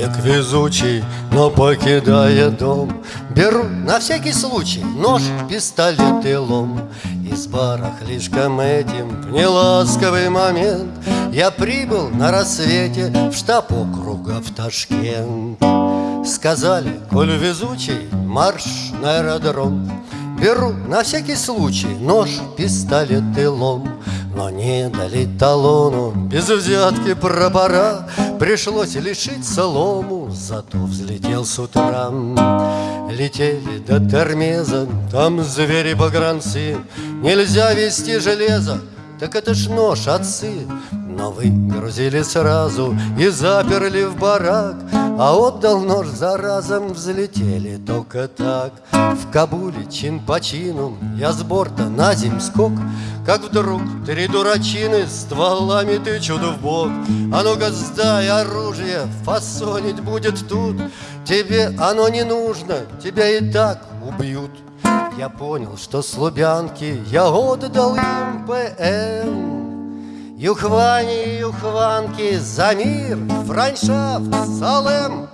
Человек везучий, но покидая дом Беру на всякий случай нож, пистолет и лом. Из барахлишком этим в неласковый момент Я прибыл на рассвете в штаб округа в Ташкент. Сказали, коль везучий, марш на аэродром. Беру на всякий случай нож, пистолет и лом Но не дали талону, без взятки пропора Пришлось лишить солому, зато взлетел с утра. Летели до Термеза, там звери-погранцы Нельзя вести железо, так это ж нож отцы. Но выгрузили сразу и заперли в барак А отдал нож за разом, взлетели только так. В Кабуле чин по чину, я с борта на земь скок. Как вдруг три дурачины стволами тычут в бок. А ну-ка сдай оружие, фасонить будет тут. Тебе оно не нужно, тебя и так убьют. Я понял, что с я отдал им ПМ Юхвани и юхванки за мир, франшафт, салем.